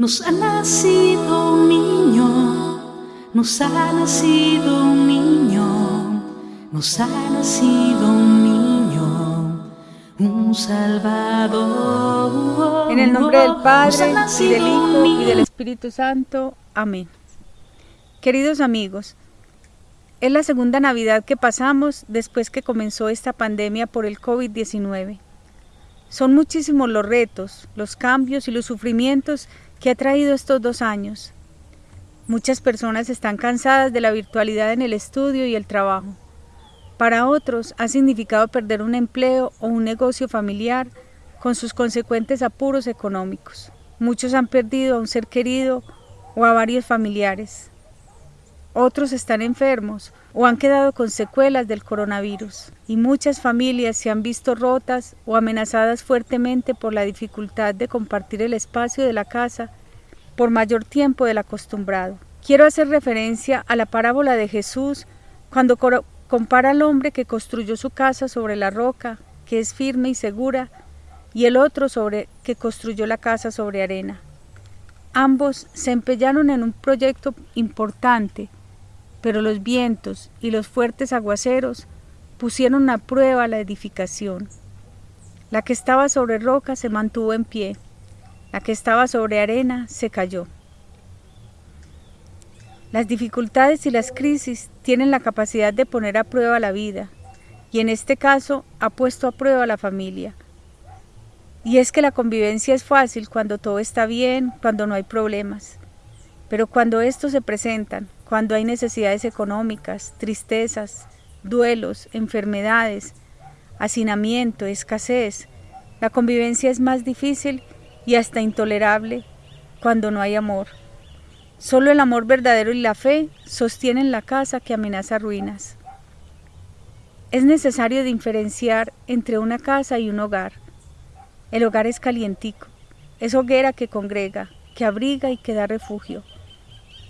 Nos ha nacido un niño, nos ha nacido un niño, nos ha nacido un niño, un Salvador. En el nombre del Padre, y del Hijo, y del Espíritu Santo. Amén. Queridos amigos, es la segunda Navidad que pasamos después que comenzó esta pandemia por el COVID-19. Son muchísimos los retos, los cambios y los sufrimientos que ha traído estos dos años. Muchas personas están cansadas de la virtualidad en el estudio y el trabajo. Para otros ha significado perder un empleo o un negocio familiar con sus consecuentes apuros económicos. Muchos han perdido a un ser querido o a varios familiares. Otros están enfermos o han quedado con secuelas del coronavirus y muchas familias se han visto rotas o amenazadas fuertemente por la dificultad de compartir el espacio de la casa por mayor tiempo del acostumbrado. Quiero hacer referencia a la parábola de Jesús cuando compara al hombre que construyó su casa sobre la roca, que es firme y segura, y el otro sobre que construyó la casa sobre arena. Ambos se empeñaron en un proyecto importante, pero los vientos y los fuertes aguaceros pusieron a prueba la edificación. La que estaba sobre roca se mantuvo en pie, la que estaba sobre arena se cayó. Las dificultades y las crisis tienen la capacidad de poner a prueba la vida, y en este caso ha puesto a prueba la familia. Y es que la convivencia es fácil cuando todo está bien, cuando no hay problemas. Pero cuando estos se presentan, cuando hay necesidades económicas, tristezas, duelos, enfermedades, hacinamiento, escasez, la convivencia es más difícil y hasta intolerable cuando no hay amor. Solo el amor verdadero y la fe sostienen la casa que amenaza ruinas. Es necesario diferenciar entre una casa y un hogar. El hogar es calientico, es hoguera que congrega, que abriga y que da refugio.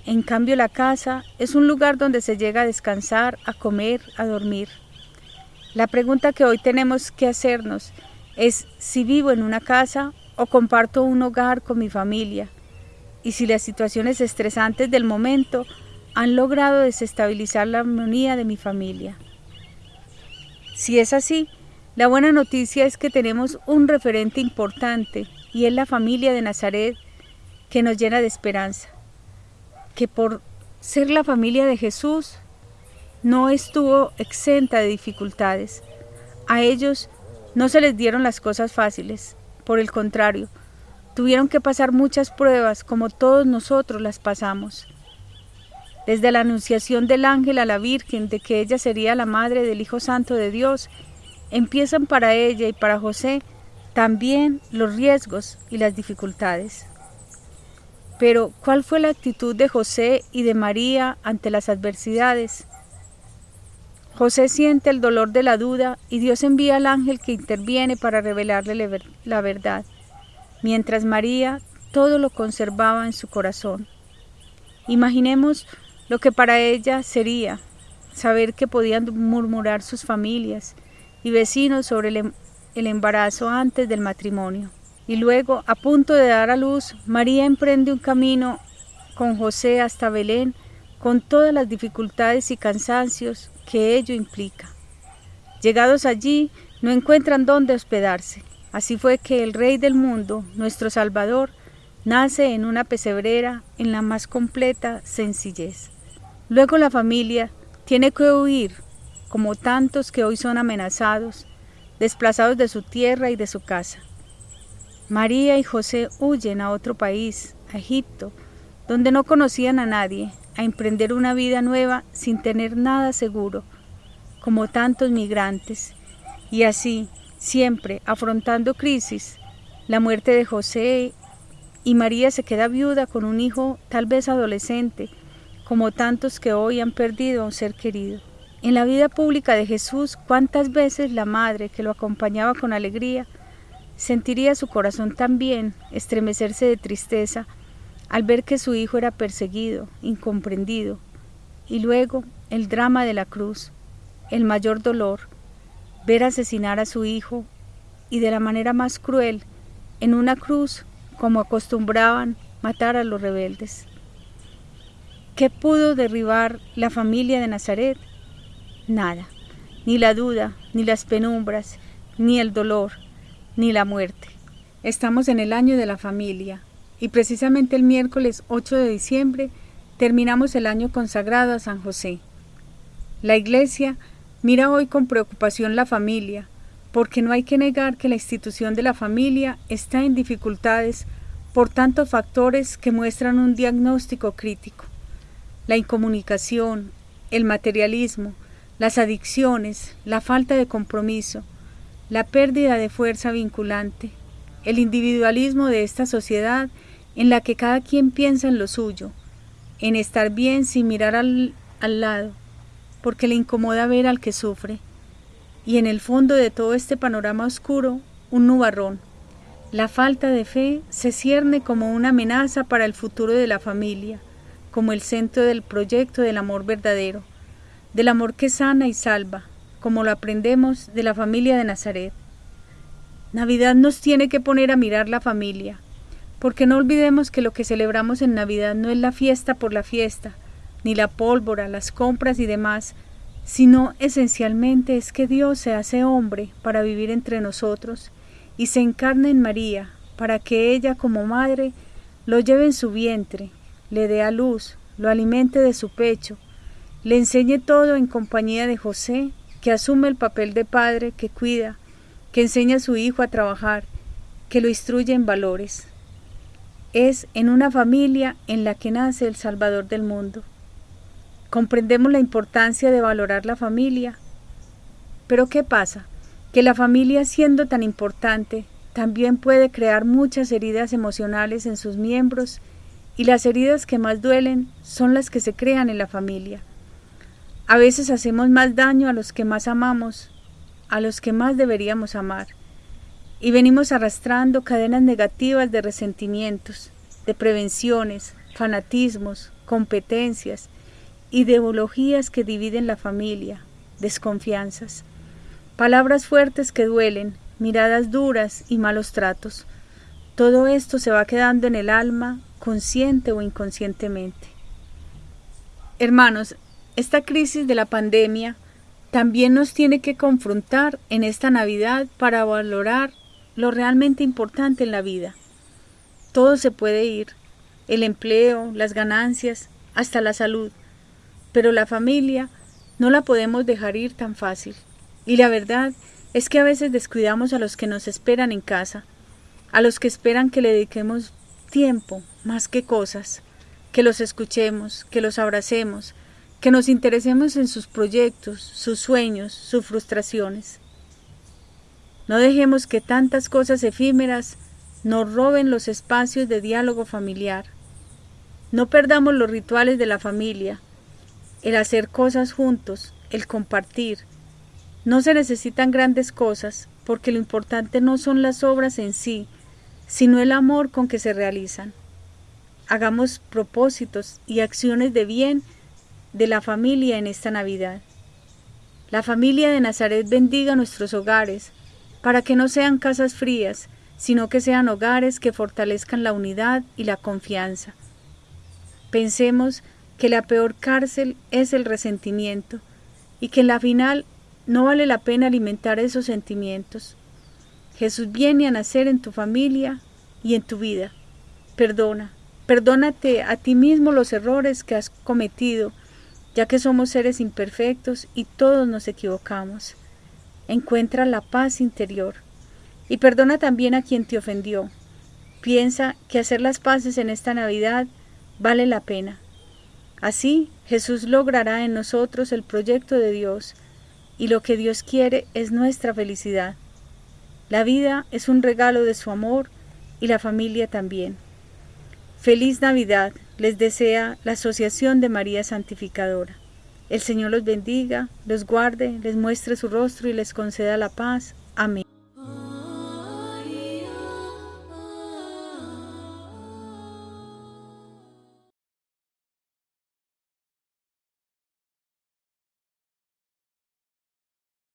En cambio la casa es un lugar donde se llega a descansar, a comer, a dormir. La pregunta que hoy tenemos que hacernos es si vivo en una casa o comparto un hogar con mi familia y si las situaciones estresantes del momento han logrado desestabilizar la armonía de mi familia. Si es así, la buena noticia es que tenemos un referente importante y es la familia de Nazaret que nos llena de esperanza que por ser la familia de Jesús no estuvo exenta de dificultades. A ellos no se les dieron las cosas fáciles, por el contrario, tuvieron que pasar muchas pruebas como todos nosotros las pasamos. Desde la anunciación del ángel a la Virgen de que ella sería la madre del Hijo Santo de Dios, empiezan para ella y para José también los riesgos y las dificultades. Pero, ¿cuál fue la actitud de José y de María ante las adversidades? José siente el dolor de la duda y Dios envía al ángel que interviene para revelarle la verdad, mientras María todo lo conservaba en su corazón. Imaginemos lo que para ella sería saber que podían murmurar sus familias y vecinos sobre el em-, embarazo antes del matrimonio. Y luego, a punto de dar a luz, María emprende un camino con José hasta Belén, con todas las dificultades y cansancios que ello implica. Llegados allí, no encuentran dónde hospedarse. Así fue que el Rey del mundo, nuestro Salvador, nace en una pesebrera en la más completa sencillez. Luego la familia tiene que huir, como tantos que hoy son amenazados, desplazados de su tierra y de su casa. María y José huyen a otro país, a Egipto, donde no conocían a nadie, a emprender una vida nueva sin tener nada seguro, como tantos migrantes. Y así, siempre afrontando crisis, la muerte de José y María se queda viuda con un hijo tal vez adolescente, como tantos que hoy han perdido a un ser querido. En la vida pública de Jesús, cuántas veces la madre que lo acompañaba con alegría Sentiría su corazón también estremecerse de tristeza al ver que su hijo era perseguido, incomprendido, y luego el drama de la cruz, el mayor dolor, ver asesinar a su hijo y de la manera más cruel, en una cruz como acostumbraban matar a los rebeldes. ¿Qué pudo derribar la familia de Nazaret? Nada, ni la duda, ni las penumbras, ni el dolor, ni la muerte. Estamos en el año de la familia y precisamente el miércoles 8 de diciembre terminamos el año consagrado a San José. La Iglesia mira hoy con preocupación la familia, porque no hay que negar que la institución de la familia está en dificultades por tantos factores que muestran un diagnóstico crítico. La incomunicación, el materialismo, las adicciones, la falta de compromiso, la pérdida de fuerza vinculante, el individualismo de esta sociedad en la que cada quien piensa en lo suyo, en estar bien sin mirar al, al lado, porque le incomoda ver al que sufre, y en el fondo de todo este panorama oscuro, un nubarrón. La falta de fe se cierne como una amenaza para el futuro de la familia, como el centro del proyecto del amor verdadero, del amor que sana y salva, como lo aprendemos de la familia de Nazaret. Navidad nos tiene que poner a mirar la familia, porque no olvidemos que lo que celebramos en Navidad no es la fiesta por la fiesta, ni la pólvora, las compras y demás, sino esencialmente es que Dios se hace hombre para vivir entre nosotros y se encarna en María para que ella como madre lo lleve en su vientre, le dé a luz, lo alimente de su pecho, le enseñe todo en compañía de José, que asume el papel de padre, que cuida, que enseña a su hijo a trabajar, que lo instruye en valores. Es en una familia en la que nace el Salvador del mundo. Comprendemos la importancia de valorar la familia. Pero ¿qué pasa? Que la familia siendo tan importante también puede crear muchas heridas emocionales en sus miembros y las heridas que más duelen son las que se crean en la familia. A veces hacemos más daño a los que más amamos, a los que más deberíamos amar, y venimos arrastrando cadenas negativas de resentimientos, de prevenciones, fanatismos, competencias, ideologías que dividen la familia, desconfianzas, palabras fuertes que duelen, miradas duras y malos tratos. Todo esto se va quedando en el alma, consciente o inconscientemente. Hermanos, esta crisis de la pandemia también nos tiene que confrontar en esta Navidad para valorar lo realmente importante en la vida. Todo se puede ir, el empleo, las ganancias, hasta la salud pero la familia no la podemos dejar ir tan fácil. Y la verdad es que a veces descuidamos a los que nos esperan en casa, a los que esperan que le dediquemos tiempo más que cosas, que los escuchemos, que los abracemos, que nos interesemos en sus proyectos, sus sueños, sus frustraciones. No dejemos que tantas cosas efímeras nos roben los espacios de diálogo familiar. No perdamos los rituales de la familia, el hacer cosas juntos, el compartir. No se necesitan grandes cosas, porque lo importante no son las obras en sí, sino el amor con que se realizan. Hagamos propósitos y acciones de bien de la familia en esta Navidad. La familia de Nazaret bendiga nuestros hogares, para que no sean casas frías, sino que sean hogares que fortalezcan la unidad y la confianza. Pensemos que la peor cárcel es el resentimiento y que en la final no vale la pena alimentar esos sentimientos. Jesús viene a nacer en tu familia y en tu vida. Perdona, perdónate a ti mismo los errores que has cometido, ya que somos seres imperfectos y todos nos equivocamos. Encuentra la paz interior y perdona también a quien te ofendió. Piensa que hacer las paces en esta Navidad vale la pena. Así Jesús logrará en nosotros el proyecto de Dios y lo que Dios quiere es nuestra felicidad. La vida es un regalo de su amor y la familia también. Feliz Navidad les desea la Asociación de María Santificadora. El Señor los bendiga, los guarde, les muestre su rostro y les conceda la paz. Amén.